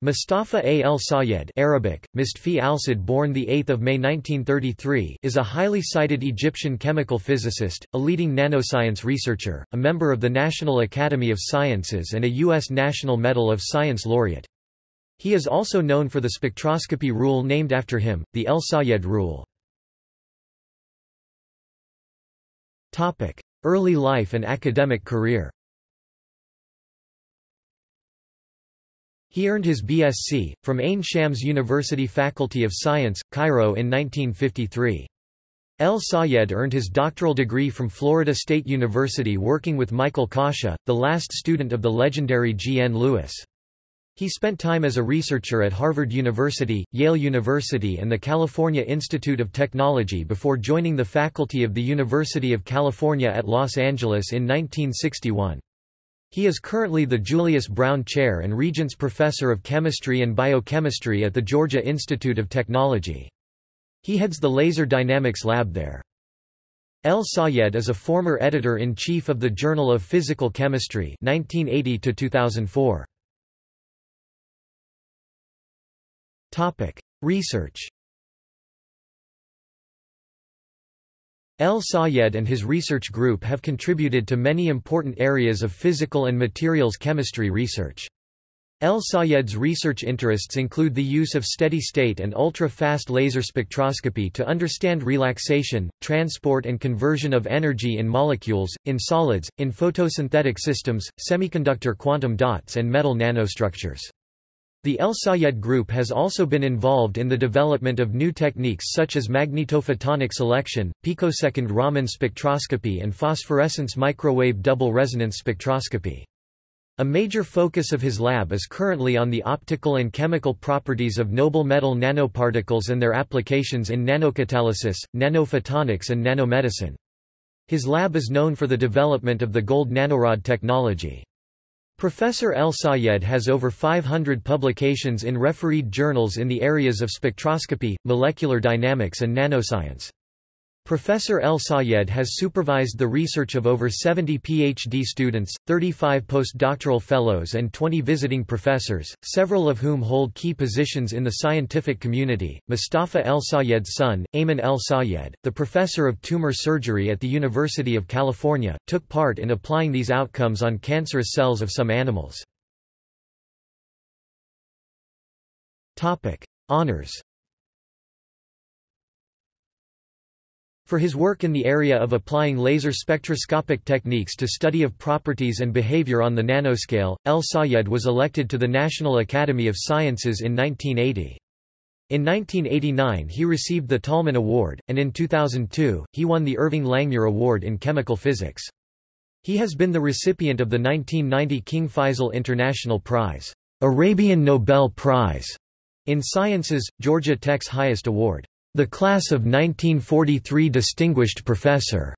Mustafa A. El Sayed Arabic, Mistfi al-Sad born 8 May 1933 is a highly cited Egyptian chemical physicist, a leading nanoscience researcher, a member of the National Academy of Sciences and a U.S. National Medal of Science laureate. He is also known for the spectroscopy rule named after him, the El Sayed rule. Early life and academic career He earned his BSc, from Ain Shams University Faculty of Science, Cairo in 1953. El Sayed earned his doctoral degree from Florida State University working with Michael Kasha, the last student of the legendary G. N. Lewis. He spent time as a researcher at Harvard University, Yale University and the California Institute of Technology before joining the faculty of the University of California at Los Angeles in 1961. He is currently the Julius Brown Chair and Regents Professor of Chemistry and Biochemistry at the Georgia Institute of Technology. He heads the Laser Dynamics Lab there. El Sayed is a former editor-in-chief of the Journal of Physical Chemistry 1980 2004. Research El Sayed and his research group have contributed to many important areas of physical and materials chemistry research. El Sayed's research interests include the use of steady-state and ultra-fast laser spectroscopy to understand relaxation, transport and conversion of energy in molecules, in solids, in photosynthetic systems, semiconductor quantum dots and metal nanostructures. The El Sayed Group has also been involved in the development of new techniques such as magnetophotoselection, picosecond Raman spectroscopy and phosphorescence microwave double resonance spectroscopy. A major focus of his lab is currently on the optical and chemical properties of noble metal nanoparticles and their applications in nanocatalysis, nanophotonics and nanomedicine. His lab is known for the development of the gold nanorod technology. Professor El Sayed has over 500 publications in refereed journals in the areas of spectroscopy, molecular dynamics and nanoscience. Professor El Sayed has supervised the research of over 70 PhD students, 35 postdoctoral fellows and 20 visiting professors, several of whom hold key positions in the scientific community. Mustafa El Sayed's son, Ayman El Sayed, the professor of tumor surgery at the University of California, took part in applying these outcomes on cancerous cells of some animals. Honours For his work in the area of applying laser spectroscopic techniques to study of properties and behavior on the nanoscale, El Sayed was elected to the National Academy of Sciences in 1980. In 1989 he received the Tolman Award, and in 2002, he won the Irving Langmuir Award in Chemical Physics. He has been the recipient of the 1990 King Faisal International Prize, Arabian Nobel Prize, in Sciences, Georgia Tech's highest award. The Class of 1943 Distinguished Professor,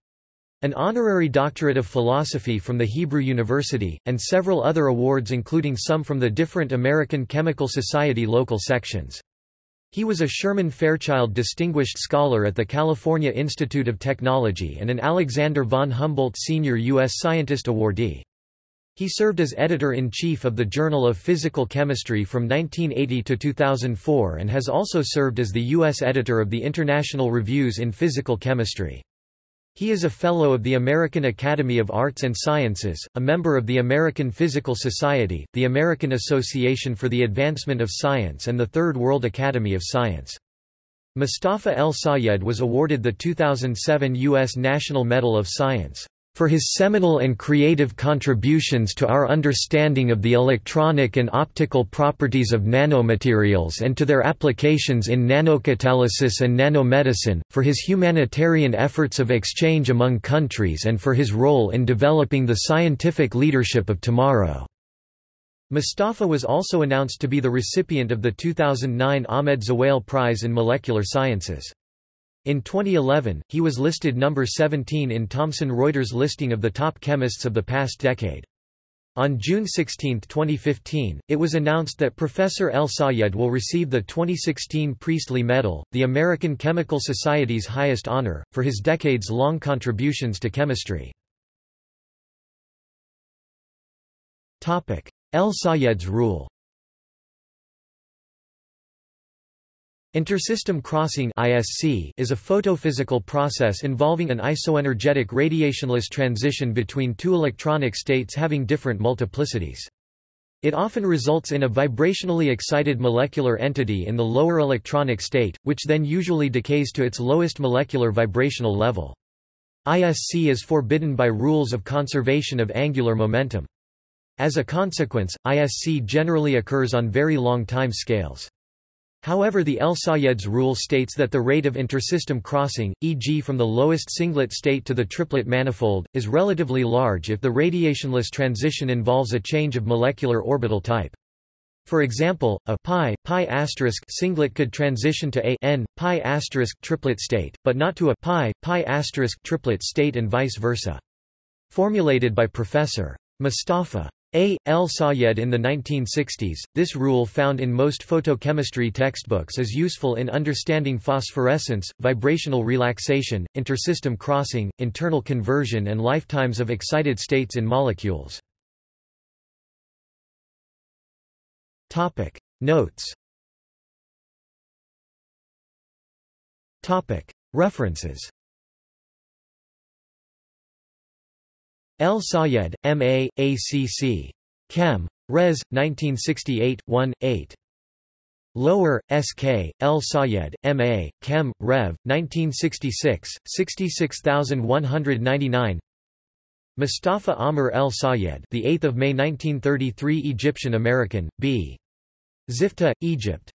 an honorary doctorate of philosophy from the Hebrew University, and several other awards including some from the different American Chemical Society local sections. He was a Sherman Fairchild Distinguished Scholar at the California Institute of Technology and an Alexander von Humboldt Senior U.S. Scientist Awardee. He served as editor-in-chief of the Journal of Physical Chemistry from 1980 to 2004 and has also served as the U.S. editor of the International Reviews in Physical Chemistry. He is a Fellow of the American Academy of Arts and Sciences, a member of the American Physical Society, the American Association for the Advancement of Science and the Third World Academy of Science. Mustafa El Sayed was awarded the 2007 U.S. National Medal of Science for his seminal and creative contributions to our understanding of the electronic and optical properties of nanomaterials and to their applications in nanocatalysis and nanomedicine, for his humanitarian efforts of exchange among countries and for his role in developing the scientific leadership of tomorrow." Mustafa was also announced to be the recipient of the 2009 Ahmed Zewail Prize in Molecular Sciences. In 2011, he was listed number 17 in Thomson Reuters listing of the top chemists of the past decade. On June 16, 2015, it was announced that Professor El Sayed will receive the 2016 Priestley Medal, the American Chemical Society's highest honor, for his decades-long contributions to chemistry. El Sayed's rule Intersystem crossing (ISC) is a photophysical process involving an isoenergetic radiationless transition between two electronic states having different multiplicities. It often results in a vibrationally excited molecular entity in the lower electronic state, which then usually decays to its lowest molecular vibrational level. ISC is forbidden by rules of conservation of angular momentum. As a consequence, ISC generally occurs on very long time scales. However the El-Sayed's rule states that the rate of intersystem crossing, e.g. from the lowest singlet state to the triplet manifold, is relatively large if the radiationless transition involves a change of molecular orbital type. For example, a pi, pi asterisk singlet could transition to a n, pi asterisk triplet state, but not to a pi, pi asterisk triplet state and vice versa. Formulated by Professor. Mustafa. A. El Sayed in the 1960s, this rule found in most photochemistry textbooks is useful in understanding phosphorescence, vibrational relaxation, intersystem crossing, internal conversion and lifetimes of excited states in molecules. Notes References El Sayed, M.A., A.C.C. Chem. Res. 1968, 1, 8. Lower, S.K., El Sayed, M.A., Chem. Rev. 1966, 66199 Mustafa Amr El Sayed the 8th of May 1933 Egyptian American, B. Zifta, Egypt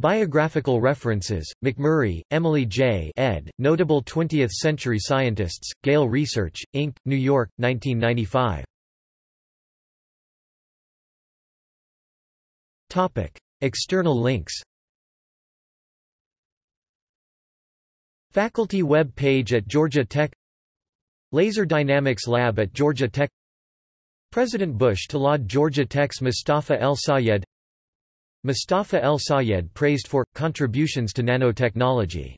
Biographical references, McMurray, Emily J. ed., Notable 20th-Century Scientists, Gale Research, Inc., New York, 1995. External links Faculty web page at Georgia Tech Laser Dynamics Lab at Georgia Tech President Bush to laud Georgia Tech's Mustafa El Sayed Mustafa El Sayed praised for, contributions to nanotechnology